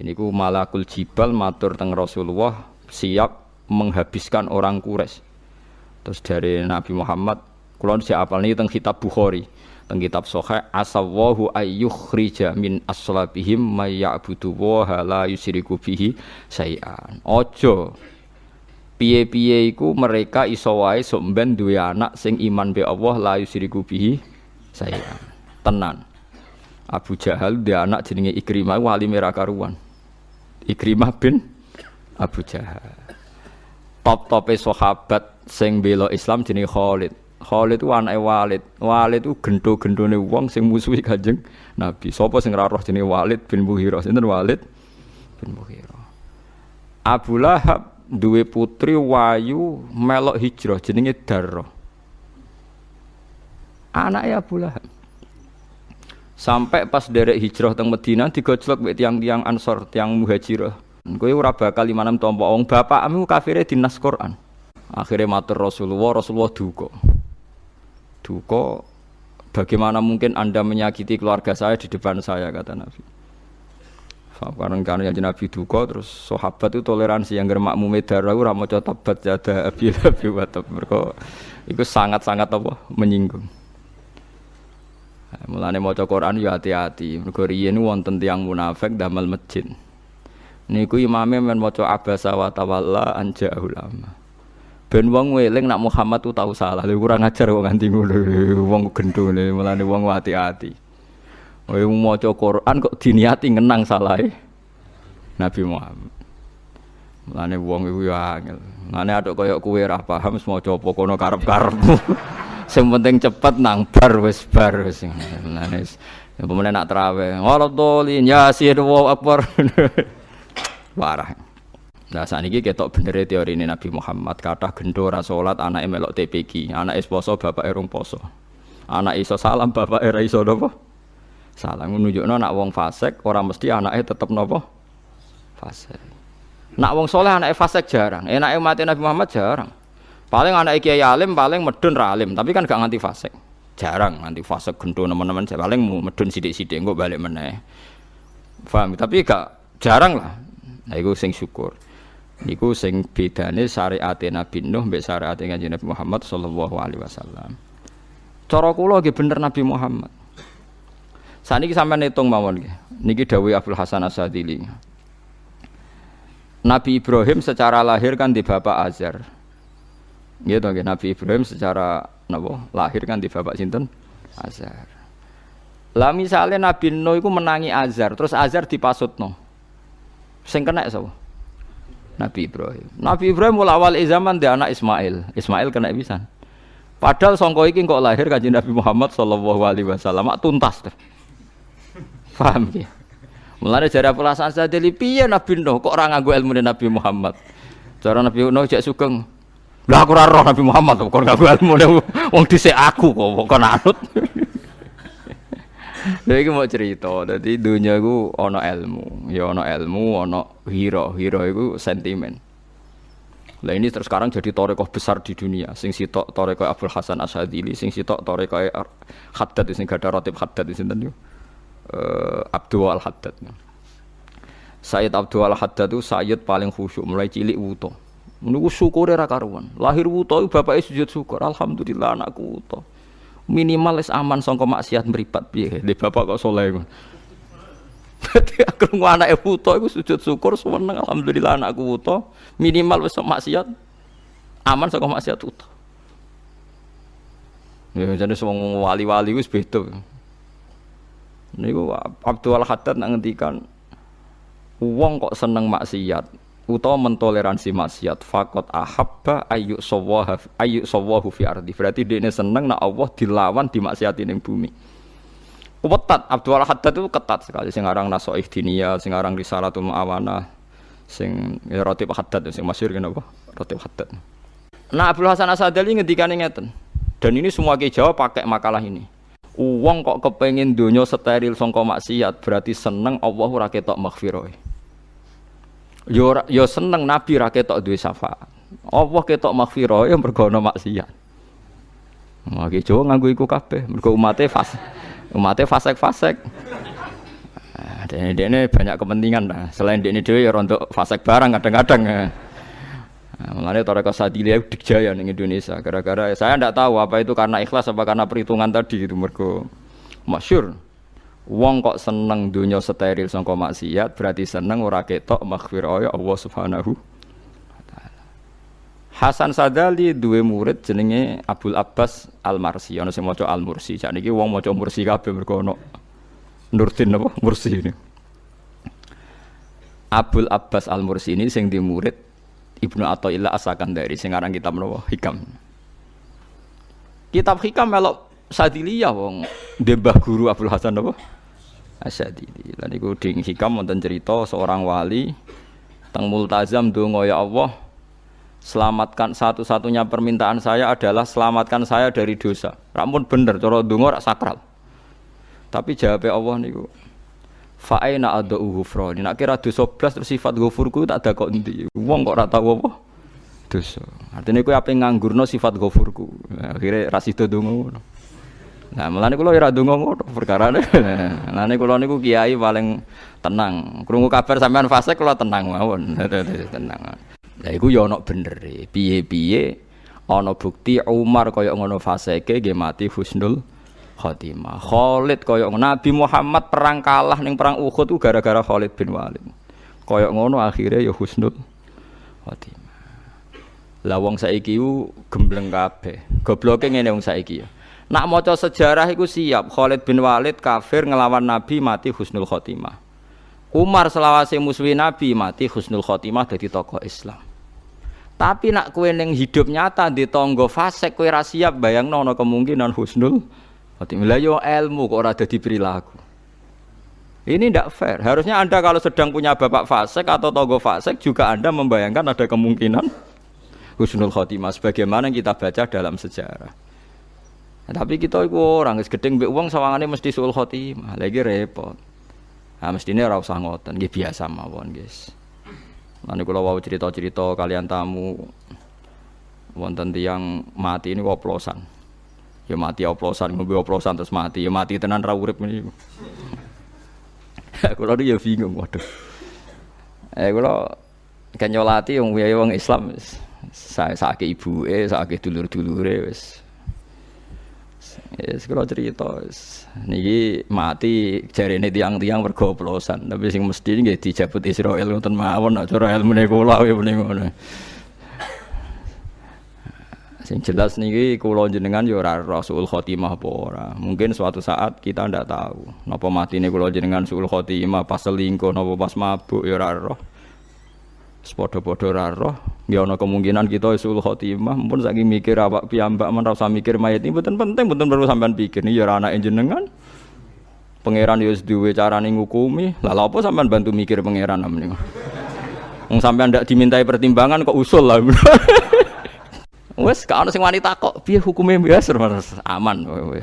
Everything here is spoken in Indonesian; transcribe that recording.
Ini ku malakul jibal matur teng Rasulullah siap menghabiskan orang Quraisy. Terus dari Nabi Muhammad, kalau saya apal ini teng kitab Bukhari, teng kitab Sahih, asawahu ayyukhrija min aslabihim may ya'budu wa la yusyriku bihi sayan. Ojo piye-piye iku mereka iso wae sok ben duwe anak sing iman be Allah la yusyriku bihi sayan. Tenan. Abu Jahal dia anak jenenge Ikrimah wali merah karuan. Ikrimah bin Abu Jahal. Top-tope sahabat sing bela Islam jenenge Khalid. Khalid itu anake Walid. Walid itu gendo-gendone wong sing musuhi Kanjeng Nabi. Sapa sing ora roh jenenge Walid bin Mughirah? Sinten Walid bin Mughirah. Abu Lahab duwe putri wayu melok hijrah jenenge Darrah. Anaknya Abu Lahab. Sampai pas derek hijrah teng Medina digojlok mek tiang-tiang Ansor, tiang Muhajirah. Kowe ora bakal limanem tampa wong bapakmu kafire dinas Quran. Akhirnya matur Rasulullah, Rasulullah duka. Duka bagaimana mungkin Anda menyakiti keluarga saya di depan saya kata Nabi. Karena karena yang Nabi duka terus sahabat itu toleransi yang germak mumedara ora maca tabat jada abi abi watab mereka itu sangat-sangat apa menyinggung. Mulane maca Quran ya hati-hati. Mergo riyen wonten tiyang munafik damel masjid. Niku imame men maca abasa wa tawalla anja ulama. Ben wong weling nak Muhammad tuh tahu salah. Lha kurang ajar kok nganti ngono. Wong gendone mulane wong hati-hati. Kowe maca Quran kok diniati ngenang salahe Nabi Muhammad. Mulane wong iku ya angel. Mulane aduk kaya kowe ora paham maca apa kono karep-karepmu. Sing penting cepet nang bar wis bar wis. Mulane pemenang nak trawe. Waladolin yasin wa akbar. Parah. Nah saat ini ketok bener teori ini Nabi Muhammad. Kata gendo salat anak melok TPG anak is poso bapak erung poso. Anak iso salam bapak era iso nopo salam. Menunjukno nak wong fasek orang mesti anaknya tetep nopo fasek nak wong soleh anaknya fasek jarang. Enaknya mati Nabi Muhammad jarang paling anak kiai alim paling medun ralim tapi kan gak nganti fasek jarang nganti fasek gendo teman-teman paling medun sidik-sidik enggak balik meneh paham tapi gak jarang lah nah itu sing syukur Niku sing bedane syariat Nabi Nuh mbek syariat Kanjeng Nabi Muhammad sallallahu alaihi wasallam. Cara kula nggih bener Nabi Muhammad. Saniki sampeyan hitung mawon. Niki dawuh Abdul Hasan Asadili. Nabi Ibrahim secara lahir kan di bapak Azar. Gitu nggih Nabi Ibrahim secara napa lahir kan di bapak sinten? Azar. Lah misalnya Nabi Nuh iku menangi Azar, terus Azar dipasutno. Sing kena sapa? Nabi Ibrahim. Nabi Ibrahim mulai awal zaman dia anak Ismail. Ismail kena bisa. Padahal songko iki kok lahir kaji Nabi Muhammad Shallallahu Alaihi Wasallam tuntas tuh. Paham ya? Mulai dari pelasan saya dari piye Nabi Nuh kok orang nganggu ilmu Nabi Muhammad. Cara Nabi Nuh cek sugeng. Lah aku roh Nabi Muhammad kok nganggu ilmu wong dhisik aku kok kok anut. Lha iki mau cerita, dadi dunia iku ana ilmu, ya ana ilmu, ana hiro, hiro iku sentimen. Lah ini terus sekarang jadi torekoh besar di dunia. Sing sitok torekoh Abdul Hasan Asyadili, sing sitok torekoh Haddad, sing gada rotib Haddad di sini. Uh, Abdul Al Haddad. Sayyid Abdul Al Haddad itu Sayyid paling khusyuk mulai cilik wuto. Menunggu syukur ra karuan. Lahir wuto bapaknya sujud syukur. Alhamdulillah anakku wuto. Minimal es aman songko maksiat meripat piye? Di bapak kok soleh Berarti aku anak wuto iku sujud syukur seneng alhamdulillah anakku wuto. Minimal wis maksiat aman songko maksiat wuto. Ya jadi semua wali-wali wis beda. Niku Abdul Haddad nak ngendikan wong kok seneng maksiat utawa mentoleransi maksiat fakot ahabba ayu sawaha ayu sawahu fi ardi. Berarti dia ini seneng nak Allah dilawan dimaksiati ning bumi. Ketat Abdul Haddad itu ketat sekali. Sing aran nasoih dinia sing aran risalatul muawana sing ya, rotib Haddad sing masyhur kenapa rotib Haddad. Nah Abdul Hasan Asadali ngendikane ngeten. Dan ini semua ke Jawa pakai makalah ini. Uang kok kepengen dunia steril songko maksiat berarti seneng Allah ora ketok maghfirah yo yo seneng nabi ra ketok duwe syafaat Allah ketok maghfirah ya mergo ana maksiat Magi Jawa nganggo iku kabeh mergo umate fas umate fasek-fasek Nah, ini banyak kepentingan lah. Selain ini dia ya untuk fasek barang kadang-kadang. Nah, Mulanya Toreko Sadilia dikjaya di Indonesia. Gara-gara saya tidak tahu apa itu karena ikhlas apa karena perhitungan tadi itu mergo masyur. Wong kok seneng dunia steril sangka maksiat berarti seneng ora ketok maghfirah Allah Subhanahu Hasan Sadali duwe murid jenenge Abdul Abbas Al Marsi ana sing maca Al Mursi. Sakniki wong maca Mursi kabeh mergo ana Nurdin apa Mursi ini. Abdul Abbas Al Mursi ini sing di murid Ibnu Athaillah asakan dari sing aran kitab napa Hikam. Kitab Hikam melok Sadiliyah wong dembah guru Abdul Hasan apa? Asyadili. Lan iku ding Hikam wonten cerita seorang wali teng multazam donga ya Allah selamatkan satu-satunya permintaan saya adalah selamatkan saya dari dosa. Rampun bener cara donga rak sakral. Tapi jawabnya Allah niku Fa'aina ada ghufrani. Nak kira dosa blas terus sifat tak ada kok endi. Wong kok ora tau apa? Dosa. Artinya kowe ape nganggurno sifat ghafurku. Nah, akhire ra sida donga ngono. Nah, mulane kula ora donga ngono perkarane. Mulane kula niku kiai paling tenang. Krungu kabar sampean fase kula tenang mawon. tenang. Lah iku ya ana bener. Piye-piye ana bukti Umar kaya ngono faseke nggih mati husnul khotimah. Khalid kaya Nabi Muhammad perang kalah ning perang Uhud ku gara-gara Khalid bin Walid. Kaya ngono akhirnya ya husnul khotimah. Lah wong saiki ku gembleng kabeh. Gobloke ngene wong saiki ya. Nak maca sejarah iku siap Khalid bin Walid kafir ngelawan Nabi mati husnul khotimah. Umar selawase musuhi Nabi mati husnul khotimah dadi tokoh Islam. Tapi nak kue neng hidup nyata di tonggo fasek kue ra siap bayangno ana kemungkinan husnul khotimah. yo ilmu kok ora dadi perilaku. Ini tidak fair. Harusnya Anda kalau sedang punya bapak fasek atau tonggo fasek juga Anda membayangkan ada kemungkinan husnul khotimah sebagaimana kita baca dalam sejarah. Nah, tapi kita itu orang gedeng mbek uang sawangane mesti sul khotimah, lagi repot. Nah, mestinya ora usah ngoten, nggih biasa mawon, guys. Nanti kalau mau cerita-cerita kalian tamu wonten tiang mati ini oplosan. Ya mati oplosan, ngombe oplosan terus mati. Ya mati tenan ra ini. Kula ya bingung, waduh. Eh kula kan nyolati wong wong Islam saya sakit ibu eh sakit dulur dulure wis Yes, kalau cerita, niki mati jari ini tiang-tiang bergoplosan, tapi sing mesti ini dijabut Israel nonton mawon, nak cara ilmu kula ya mending ngono. Sing jelas niki kula jenengan ya ora Rasul Khotimah apa. Mungkin suatu saat kita ndak tahu. Napa ini kula jenengan Rasul Khotimah pas selingkuh napa pas mabuk ya ora. Sepodo-podo ora roh, ya ana kemungkinan kita isul khotimah, pun saking mikir awak piyambak men ora usah mikir mayit ini mboten penting, mboten perlu sampean pikir. Ini ya anak jenengan. Pangeran ya wis duwe carane ngukumi. Lah apa sampean bantu mikir pangeran amene. Wong sampean ndak dimintai pertimbangan kok usul lah. Wes gak ono sing wanita kok piye hukume biasa aman kowe.